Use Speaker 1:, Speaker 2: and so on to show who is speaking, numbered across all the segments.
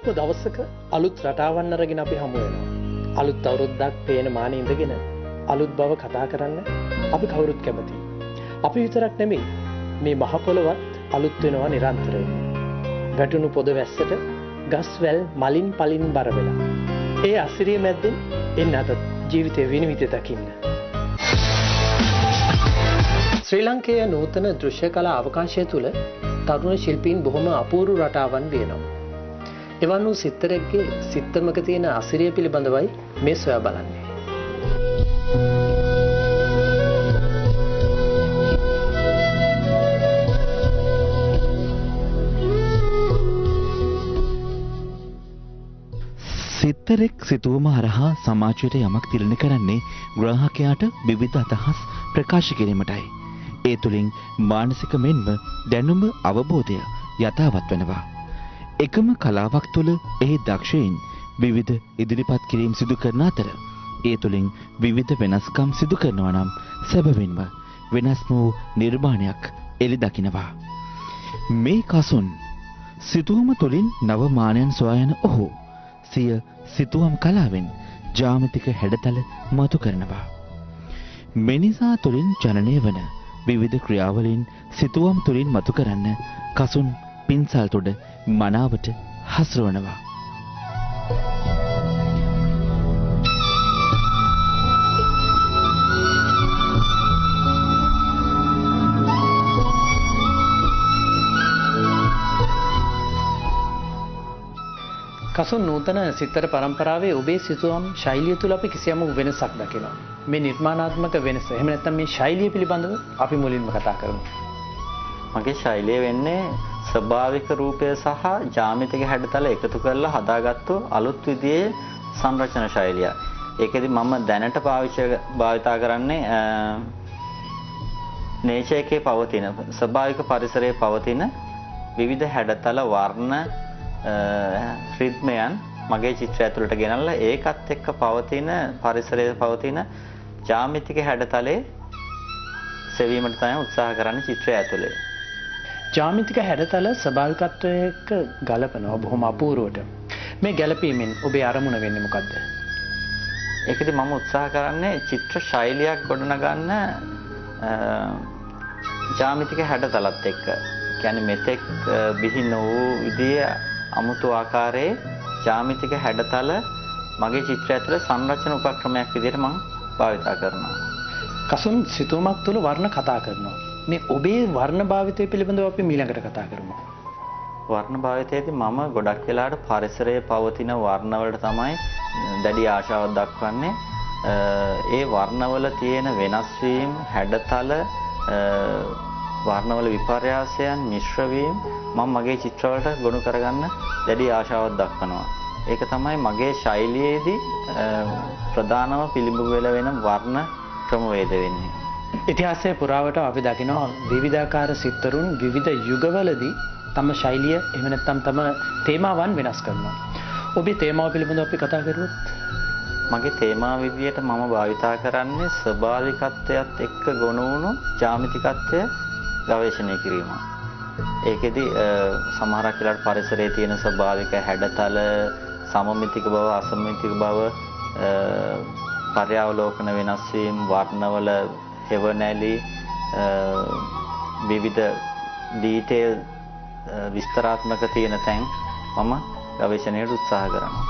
Speaker 1: අලුත්ම දවසක අලුත් රටාවන්න අරගෙන අපි හමු වෙනවා. අලුත් අවුරුද්දක් පේන මානෙ ඉඳගෙන අලුත් බව කතා කරන්න අපි කවුරුත් කැමතියි. අපි විතරක් නෙමෙයි මේ මහ පොළවත් අලුත් වෙනවා නිරන්තරයෙන්. වැටුණු පොද වැස්සට ගස් වැල් මලින් පලින් බර වෙලා. ඒ අසිරිය මැද්දෙන් එන්න අද ජීවිතය විනිවිද දකින්න. ශ්‍රී ලංකයේ නූතන දෘශ්‍ය කලා අවකාශය තුළ තරුණ ශිල්පීන් බොහොම අපූරු රටාවන් වෙනවා. එවන් වූ සිත්තරෙක්ගේ සිත්තමක තියෙන අසිරිය පිළිබඳවයි මේ සොයා බලන්නේ.
Speaker 2: සිත්තරෙක් සිතුවම හරහා සමාජයට යමක් තිරණ කරන්නේ ග්‍රාහකයාට විවිධ අදහස් ප්‍රකාශ කිරීමටයි. ඒ තුළින් මානසික මෙන්ම දැනුම අවබෝධය යථාවත් වෙනවා. එකම කලාවක් තුළ එහි දක්ෂයින් විවිධ ඉදිරිපත් කිරීම් සිදු කරන අතර ඒ තුළින් විවිධ වෙනස්කම් සිදු කරනවා නම් සැබවින්ම වෙනස්ම වූ නිර්මාණයක් එළි දකිනවා. මේ කසුන් සිතුවම තුළින් නවමානයන් සොයායන ඔහු සිය සිතුවම් කලාවෙන් ජාමතික හැඩතල මතු කරනවා. මෙනිසා තුළින් ජනනය වන විවිධ ක්‍රියාවලින් සිතුවම් තුළින් මතු කරන්න කසුන් පින්සල් තුඩ මනාවට හසුරුවනවා.
Speaker 1: කසුන් නූතන සිත්තර පරම්පරාවේ ඔබේ සිතුවම් ශෛලිය තුළ අපි කිසියම් වෙනසක් දකිනවා. මේ නිර්මාණාත්මක වෙනස. එහෙම නැත්නම් මේ ශෛලිය පිළිබඳව අපි මුලින්ම කතා කරමු.
Speaker 3: මගේ ශෛලිය වෙන්නේ ස්වභාවික රූපය සහ ජාමිතික හැඩතල එකතු කරලා හදාගත්තු අලුත් විදිහේ සංරචන ශෛලිය. ඒකෙදි මම දැනට පාවිච්චි භාවිතා කරන්නේ නේචර් එකේ පවතින ස්වභාවික පරිසරයේ පවතින විවිධ හැඩතල වර්ණ රිද්මයන් මගේ චිත්‍රය ඇතුළට ගෙනල්ලා ඒකත් එක්ක පවතින පරිසරයේ පවතින ජාමිතික හැඩතලේ සෙවීමට තමයි උත්සාහ කරන්නේ චිත්‍රය ඇතුලේ.
Speaker 1: ජාමිතික හැඩතල ස්වභාවිකත්වයක ගලපනවා බොහොම අපූර්වට. මේ ගැලපීමෙන් ඔබේ අරමුණ වෙන්නේ මොකද්ද?
Speaker 3: ඒකදී මම උත්සාහ කරන්නේ චිත්‍ර ශෛලියක් ගොඩනගන්න ජාමිතික හැඩතලත් එක්ක. කියන්නේ මෙතෙක් බිහි නොවූ විදිහේ අමුතු ආකාරයේ ජාමිතික හැඩතල මගේ චිත්‍රය ඇතුළේ සංරචන උපක්‍රමයක් විදිහට මම භාවිතා කරනවා.
Speaker 1: කසුන් සිතුවමක් තුළ වර්ණ කතා කරනවා. මේ ඔබේ වර්ණ භාවිතය පිළිබඳව අපි ඊළඟට කතා කරමු.
Speaker 3: වර්ණ භාවිතයේදී මම ගොඩක් වෙලාවට පරිසරයේ පවතින වර්ණවලට තමයි දැඩි ආශාවක් දක්වන්නේ. ඒ වර්ණවල තියෙන වෙනස් වීම, හැඩතල, වර්ණවල විපර්යාසයන්, මිශ්‍ර වීම මම මගේ චිත්‍රවලට ගොනු කරගන්න දැඩි ආශාවක් දක්වනවා. ඒක තමයි මගේ ශෛලියේදී ප්‍රධානම පිළිඹු වෙලා වෙන වර්ණ ක්‍රමවේද වෙන්නේ.
Speaker 1: ඉතිහාසයේ පුරාවට අපි දකිනවා විවිධාකාර සිත්තරුන් විවිධ යුගවලදී තම ශෛලිය එහෙම නැත්නම් තම තේමාවන් වෙනස් කරනවා. ඔබේ තේමාව පිළිබඳව අපි කතා කරුවොත්
Speaker 3: මගේ තේමා විදියට මම භාවිතා කරන්නේ ස්වභාවිකත්වයත් එක්ක ගොනු වුණු ජාමිතිකත්වය ගවේෂණය කිරීම. ඒකෙදි සමහරක් වෙලාවට පරිසරයේ තියෙන ස්වභාවික හැඩතල සමමිතික බව අසමමිතික බව පර්යාවලෝකන වෙනස් වීම වර්ණවල හෙවණැලි විවිධ ඩීටේල් විස්තරාත්මක තියෙන තැන් මම ගවේෂණයට උත්සාහ කරනවා.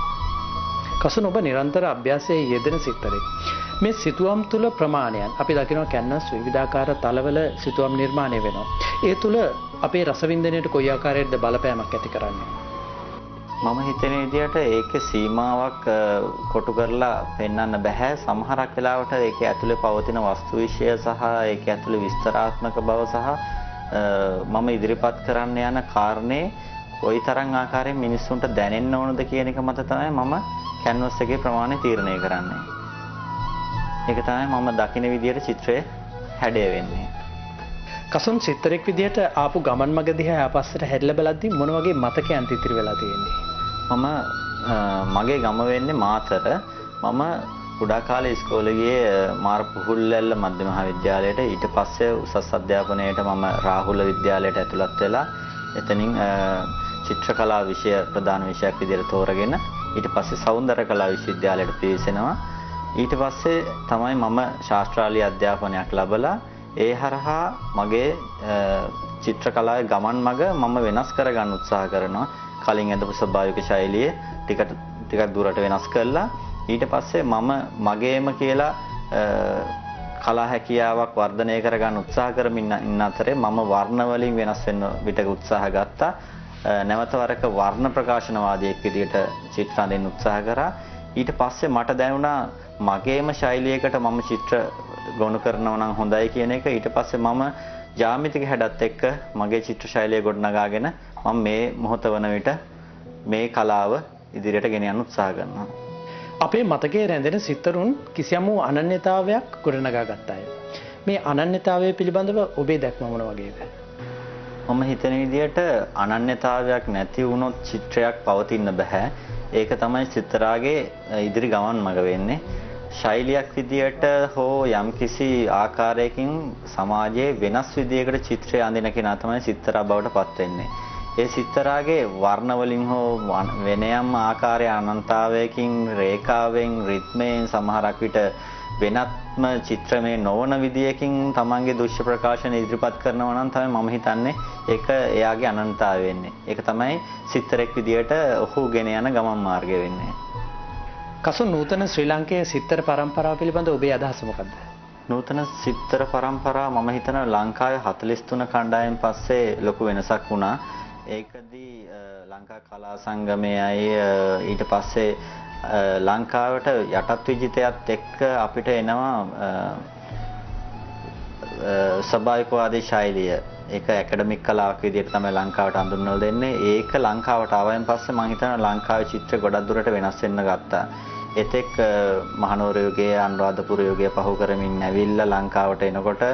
Speaker 1: කසුන ඔබ නිරන්තර අභ්‍යාසයේ යෙදෙන සිත්තරෙක්. මේ සිතුවම් තුළ ප්‍රමාණයන් අපි දකිනවා කැන්වස් විවිධාකාර තලවල සිතුවම් නිර්මාණය වෙනවා. ඒ තුළ අපේ රසවින්දනයට කොයි ආකාරයකද බලපෑමක් ඇති කරන්නේ?
Speaker 3: මම හිතන විදිහට ඒකේ සීමාවක් කොටු කරලා පෙන්වන්න බෑ. සමහරක් වෙලාවට ඒකේ ඇතුලේ පවතින වස්තු විශ්ය සහ ඒකේ ඇතුලේ විස්තරාත්මක බව සහ මම ඉදිරිපත් කරන්න යන කාරණේ කොයිතරම් ආකාරයෙන් මිනිස්සුන්ට දැනෙන්න ඕනද කියන එක මත තමයි මම කැන්වස් එකේ ප්‍රමාණය තීරණය කරන්නේ. ඒක තමයි මම දකින විදිහට චිත්‍රය හැඩය වෙන්නේ.
Speaker 1: කසුන් සිත්තරෙක් විදිහට ආපු ගමන් මග දිහා ආපස්සට හැරිලා බලද්දී මොන වගේ මතකයන් ඉතිරි වෙලා තියෙන්නේ?
Speaker 3: මම මගේ ගම වෙන්නේ මාතර. මම කුඩා කාලේ ඉස්කෝලේ ගියේ මාර පුහුල්ලැල්ල මධ්‍ය මහාවිද්‍යාලයට ඊට පස්සේ උසස් අධ්‍යාපනයට මම රාහුල විද්‍යාලයට ඇතුළත් වෙලා එතනින් චිත්‍ර කලා විෂය ප්‍රධාන විෂයක් විදිහට තෝරගෙන ඊට පස්සේ සෞන්දර්ය කලා විශ්වවිද්‍යාලයට පිවිසෙනවා. ඊට පස්සේ තමයි මම ශාස්ත්‍රාලීය අධ්‍යාපනයක් ලැබලා ඒ හරහා මගේ චිත්‍ර කලාවේ ගමන් මඟ මම වෙනස් කරගන්න උත්සාහ කරනවා. කලින් ඇඳපු ස්වභාවික ශෛලිය ටික ටිකක් දුරට වෙනස් කරලා ඊට පස්සේ මම මගේම කියලා කලා හැකියාවක් වර්ධනය කරගන්න උත්සාහ කරමින් ඉන්න අතරේ මම වර්ණ වලින් වෙනස් වෙන්න විතක උත්සාහ ගත්තා. නැවත වරක වර්ණ ප්‍රකාශනවාදියෙක් විදිහට චිත්‍ර අඳින්න උත්සාහ කරා. ඊට පස්සේ මට දැනුණා මගේම ශෛලියකට මම චිත්‍ර ගොනු කරනවා නම් හොඳයි කියන එක. ඊට පස්සේ මම ජ්‍යාමිතික හැඩත් එක්ක මගේ චිත්‍ර ශෛලිය ගොඩනගාගෙන මම මේ මොහොත වන විට මේ කලාව ඉදිරියට ගෙන යන්න උත්සාහ කරනවා.
Speaker 1: අපේ මතකයේ රැඳෙන සිත්තරුන් කිසියම් වූ අනන්‍යතාවයක් ගොඩනගා ගත්තාය. මේ අනන්‍යතාවය පිළිබඳව ඔබේ දැක්ම මොන වගේද?
Speaker 3: මම හිතන විදිහට අනන්‍යතාවයක් නැති වුණොත් චිත්‍රයක් පවතින්න බෑ. ඒක තමයි චිත්‍රාගේ ඉදිරි ගමන් මඟ වෙන්නේ. ශෛලියක් විදියට හෝ යම්කිසි ආකාරයකින් සමාජයේ වෙනස් විදියකට චිත්‍රය අඳින කෙනා තමයි සිත්තරා බවට පත් වෙන්නේ. ඒ සිත්තරාගේ වර්ණ වලින් හෝ වෙන යම් ආකාරය අනන්තාවයකින් රේඛාවෙන් රිද්මයෙන් සමහරක් විට වෙනත්ම චිත්‍රමය නොවන විදියකින් තමන්ගේ දෘශ්‍ය ප්‍රකාශන ඉදිරිපත් කරනවා නම් තමයි මම හිතන්නේ ඒක එයාගේ අනන්තතාවය වෙන්නේ. ඒක තමයි සිත්තරෙක් විදියට ඔහු ගෙන යන ගමන් මාර්ගය වෙන්නේ.
Speaker 1: කසු නූතන ශ්‍රී ලංකයේ සිත්තර පරම්පරාව පිළිබඳ ඔබේ අදහස මොකක්ද?
Speaker 3: නූතන සිත්තර පරම්පරාව මම හිතනවා ලංකාවේ 43 කණ්ඩායම් පස්සේ ලොකු වෙනසක් වුණා. ඒකදී ලංකා කලා සංගමයයි ඊට පස්සේ ලංකාවට යටත් විජිතයත් එක්ක අපිට එනවා සබායිකවාදී ශෛලිය. ඒක ඇකඩමික් කලාවක් විදිහට තමයි ලංකාවට හඳුන්වලා දෙන්නේ. ඒක ලංකාවට ආවයින් පස්සේ මම හිතනවා ලංකාවේ චිත්‍ර ගොඩක් දුරට වෙනස් වෙන්න ගත්තා. එතෙක් මහනුවර යුගයේ අනුරාධපුර යුගය පහු කරමින් ඇවිල්ලා ලංකාවට එනකොට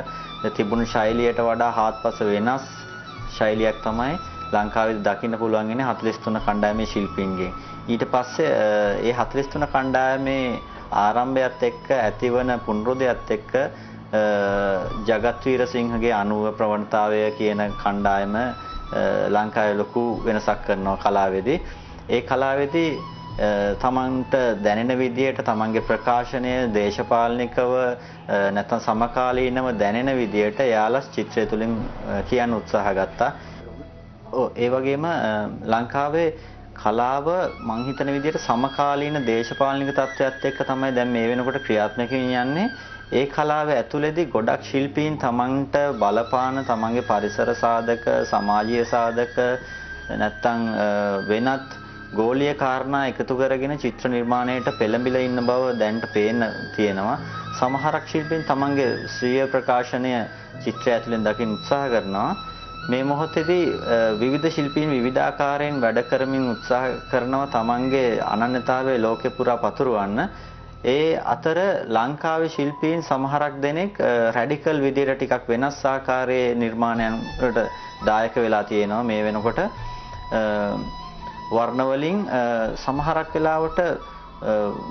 Speaker 3: තිබුණු ශෛලියට වඩා හාත්පස වෙනස් ශෛලියක් තමයි ලංකාවේ දකින්න පුළුවන් ඉන්නේ 43 කණ්ඩායමේ ශිල්පීන්ගෙන්. ඊට පස්සේ ඒ 43 කණ්ඩායමේ ආරම්භයත් එක්ක ඇතිවන පුනරුදයත් එක්ක ජගත් වීරසිංහගේ අනුව ප්‍රවණතාවය කියන කණ්ඩායම ලංකාවේ ලොකු වෙනසක් කරනවා කලාවේදී. ඒ කලාවේදී තමන්ට දැනෙන විදියට තමන්ගේ ප්‍රකාශනය දේශපාලනිකව නැත්නම් සමකාලීනව දැනෙන විදියට යාලා චිත්‍රය තුලින් කියන්න උත්සාහ ගත්තා. ඔව් ඒ වගේම ලංකාවේ කලාව මං හිතන විදිහට සමකාලීන දේශපාලනික තත්ත්වයක් එක්ක තමයි දැන් මේ වෙනකොට ක්‍රියාත්මක යන්නේ. ඒ කලාව ඇතුළේදී ගොඩක් ශිල්පීන් තමන්ට බලපාන තමන්ගේ පරිසර සාධක, සමාජීය සාධක නැත්තම් වෙනත් ගෝලීය කාරණා එකතු කරගෙන චිත්‍ර නිර්මාණයට පෙළඹිලා ඉන්න බව දැන්ට පේන්න තියෙනවා. සමහරක් ශිල්පීන් තමන්ගේ ස්වීය ප්‍රකාශනය චිත්‍රය ඇතුළෙන් දකින්න උත්සාහ කරනවා. මේ මොහොතේදී විවිධ ශිල්පීන් විවිධාකාරයෙන් වැඩ කරමින් උත්සාහ කරනවා තමන්ගේ අනන්‍යතාවය ලෝකෙ පුරා පතුරවන්න. ඒ අතර ලංකාවේ ශිල්පීන් සමහරක් දෙනෙක් රැඩිකල් විදියට ටිකක් වෙනස් ආකාරයේ නිර්මාණයන් වලට දායක වෙලා තියෙනවා මේ වෙනකොට. වර්ණ වලින් සමහරක් වෙලාවට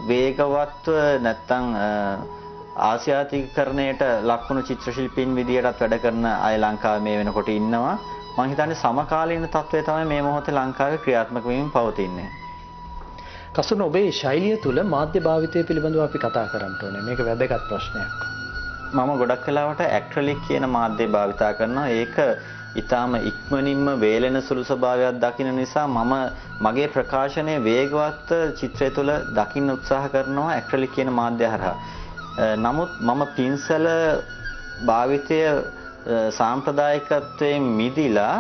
Speaker 3: වේගවත්ව නැත්තම් ආසියාතිකරණයට ලක්වුණු චිත්‍ර ශිල්පීන් විදියටත් වැඩ කරන අය ලංකාවේ මේ වෙනකොට ඉන්නවා. මම හිතන්නේ සමකාලීන තත්ත්වය තමයි මේ මොහොතේ ලංකාවේ ක්‍රියාත්මක වෙමින් පවතින්නේ.
Speaker 1: කසුන ඔබේ ශෛලිය තුල මාධ්‍ය භාවිතය පිළිබඳව අපි කතා කරන්න ඕනේ. මේක වැදගත් ප්‍රශ්නයක්.
Speaker 3: මම ගොඩක් වෙලාවට ඇක්‍රලික් කියන මාධ්‍ය භාවිතා කරනවා. ඒක ඊටාම ඉක්මනින්ම වේලෙන සුළු ස්වභාවයක් දකින්න නිසා මම මගේ ප්‍රකාශනයේ වේගවත් චිත්‍රය තුළ දකින්න උත්සාහ කරනවා ඇක්‍රලික් කියන මාධ්‍ය හරහා. නමුත් මම පින්සල භාවිතය සාම්ප්‍රදායිකත්වයෙන් මිදිලා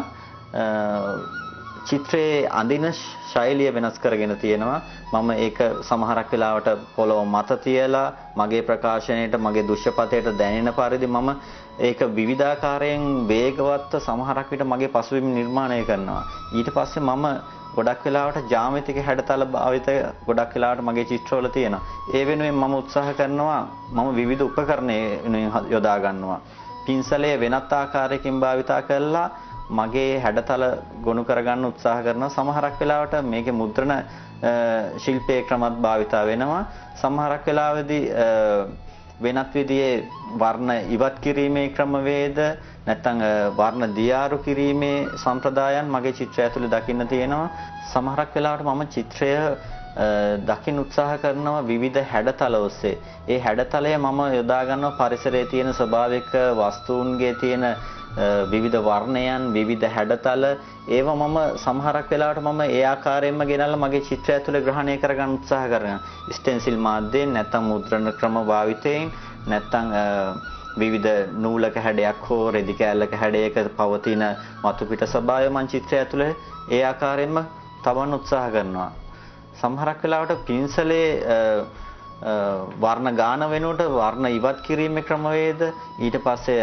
Speaker 3: චිත්‍රයේ අඳින ශෛලිය වෙනස් කරගෙන තියෙනවා මම ඒක සමහරක් වෙලාවට පොළොව මත තියලා මගේ ප්‍රකාශනයට මගේ දුෂ්‍යපතයට දැනෙන පරිදි මම ඒක විවිධාකාරයෙන් වේගවත්ව සමහරක් විට මගේ පසුබිම් නිර්මාණය කරනවා ඊට පස්සේ මම ගොඩක් වෙලාවට ජ්‍යාමිතික හැඩතල භාවිත ගොඩක් වෙලාවට මගේ චිත්‍රවල තියෙනවා. ඒ වෙනුවෙන් මම උත්සාහ කරනවා මම විවිධ උපකරණ වෙනුවෙන් යොදා ගන්නවා. පින්සලය වෙනත් ආකාරයකින් භාවිතා කරලා මගේ හැඩතල ගොනු කරගන්න උත්සාහ කරනවා. සමහරක් වෙලාවට මේකේ මුද්‍රණ ශිල්පයේ ක්‍රමත් භාවිතා වෙනවා. සමහරක් වෙලාවෙදී වෙනත් විදිහේ වර්ණ ඉවත් කිරීමේ ක්‍රමවේද නැත්නම් වර්ණ දියාරු කිරීමේ සම්ප්‍රදායන් මගේ චිත්‍රය ඇතුලේ දකින්න තියෙනවා. සමහරක් වෙලාවට මම චිත්‍රය දකින්න උත්සාහ කරනවා විවිධ හැඩතල ඔස්සේ. ඒ හැඩතලය මම යොදා ගන්නවා පරිසරයේ තියෙන ස්වභාවික වස්තුන්ගේ තියෙන විවිධ වර්ණයන් විවිධ හැඩතල ඒවා මම සමහරක් වෙලාවට මම ඒ ආකාරයෙන්ම ගෙනල්ලා මගේ චිත්‍රය ඇතුලේ ග්‍රහණය කරගන්න උත්සාහ කරනවා. ස්ටෙන්සිල් මාධ්‍යයෙන් නැත්නම් මුද්‍රණ ක්‍රම භාවිතයෙන් නැත්නම් විවිධ නූලක හැඩයක් හෝ රෙදි කෑල්ලක හැඩයක පවතින මතු පිට ස්වභාවය මං චිත්‍රය ඇතුලේ ඒ ආකාරයෙන්ම තබන්න උත්සාහ කරනවා. සමහරක් වෙලාවට පින්සලේ වර්ණ ගාන වෙනුවට වර්ණ ඉවත් කිරීමේ ක්‍රමවේද ඊට පස්සේ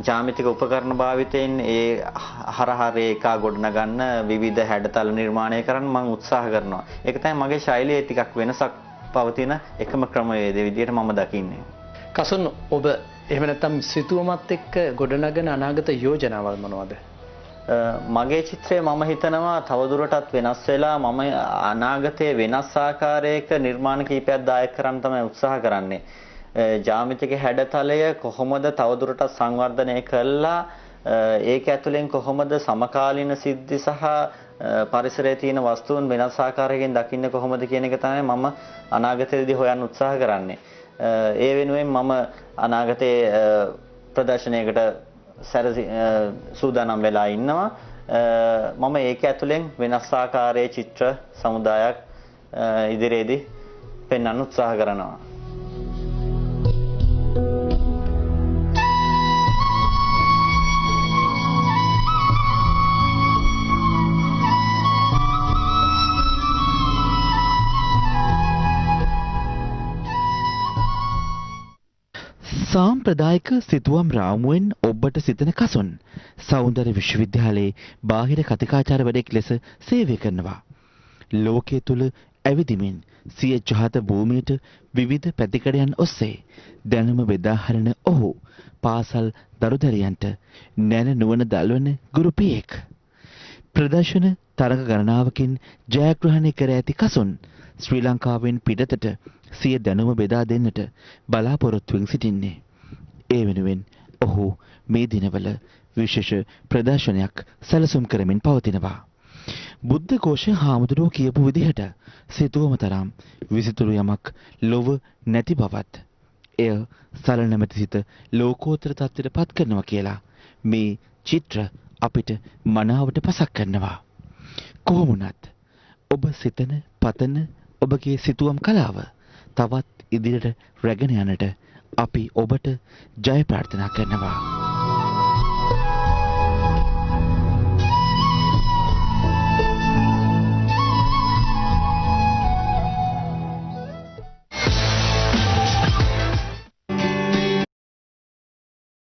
Speaker 3: ජාමිතික උපකරණ භාවිතයෙන් ඒ හරහා රේඛා ගොඩනගන්න විවිධ හැඩතල නිර්මාණය කරන්න මම උත්සාහ කරනවා. ඒක තමයි මගේ ශෛලියේ ටිකක් වෙනසක් පවතින එකම ක්‍රමවේදය විදිහට මම දකින්නේ.
Speaker 1: කසුන් ඔබ එහෙම නැත්නම් සිතුවමත් එක්ක ගොඩනගන අනාගත යෝජනාවල් මොනවද?
Speaker 3: මගේ චිත්‍රය මම හිතනවා තවදුරටත් වෙනස් වෙලා මම අනාගතයේ වෙනස් ආකාරයක නිර්මාණ කීපයක් දායක කරන්න තමයි උත්සාහ කරන්නේ. ජාමිතික හැඩතලය කොහොමද තවදුරටත් සංවර්ධනය කළා ඒක ඇතුලෙන් කොහොමද සමකාලීන සිද්ධි සහ පරිසරයේ තියෙන වස්තුන් වෙනස් ආකාරයකින් දකින්න කොහොමද කියන එක තමයි මම අනාගතයේදී හොයන්න උත්සාහ කරන්නේ. ඒ වෙනුවෙන් මම අනාගතයේ ප්‍රදර්ශනයකට සැරසි සූදානම් වෙලා ඉන්නවා. මම ඒක ඇතුලෙන් වෙනස් ආකාරයේ චිත්‍ර සමුදායක් ඉදිරියේදී පෙන්වන්න උත්සාහ කරනවා.
Speaker 2: සාම්ප්‍රදායික සිතුවම් රාමුවෙන් ඔබට සිතන කසුන් සෞන්දර්ය විශ්වවිද්‍යාලයේ බාහිර කතිකාචාර්යවරයෙක් ලෙස සේවය කරනවා. ලෝකයේ තුල ඇවිදිමින් සිය ජාත භූමියට විවිධ පැතිකඩයන් ඔස්සේ දැනුම බෙදාහරන ඔහු පාසල් දරුදරියන්ට නැන නුවණ දල්වන ගුරුපියෙක්. ප්‍රදර්ශන තරඟ ගණනාවකින් ජයග්‍රහණය කර ඇති කසුන් ශ්‍රී ලංකාවෙන් පිටතට සිය දැනුම බෙදා දෙන්නට බලාපොරොත්තුවෙන් සිටින්නේ. ඒ වෙනුවෙන් ඔහු මේ දිනවල විශේෂ ප්‍රදර්ශනයක් සැලසුම් කරමින් පවතිනවා. බුද්ධ ഘോഷ හාමුදුරුවෝ කියපු විදිහට සිතුවම තරම් විසිතුරු යමක් ලොව නැති බවත් එය සලනමැති සිත ලෝකෝත්තර තත්ත්වයට පත් කරනවා කියලා මේ චිත්‍ර අපිට මනාවට පසක් කරනවා. කොහොමුණත් ඔබ සිතන පතන ඔබගේ සිතුවම් කලාව තවත් ඉදිරියට රැගෙන යන්නට අපි ඔබට ජය ප්‍රාර්ථනා කරනවා.